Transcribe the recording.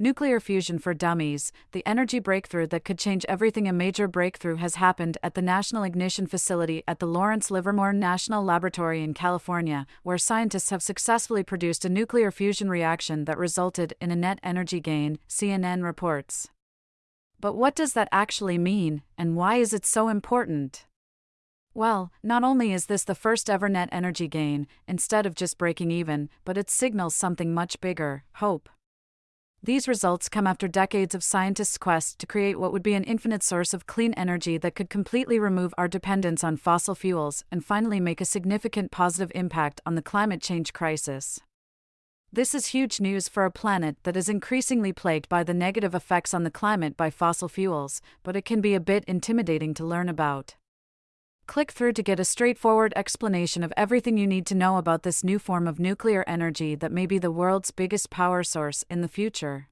Nuclear fusion for dummies, the energy breakthrough that could change everything. A major breakthrough has happened at the National Ignition Facility at the Lawrence Livermore National Laboratory in California, where scientists have successfully produced a nuclear fusion reaction that resulted in a net energy gain, CNN reports. But what does that actually mean, and why is it so important? Well, not only is this the first ever net energy gain, instead of just breaking even, but it signals something much bigger hope. These results come after decades of scientists' quest to create what would be an infinite source of clean energy that could completely remove our dependence on fossil fuels and finally make a significant positive impact on the climate change crisis. This is huge news for a planet that is increasingly plagued by the negative effects on the climate by fossil fuels, but it can be a bit intimidating to learn about. Click through to get a straightforward explanation of everything you need to know about this new form of nuclear energy that may be the world's biggest power source in the future.